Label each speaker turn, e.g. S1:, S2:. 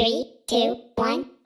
S1: Three, two, one.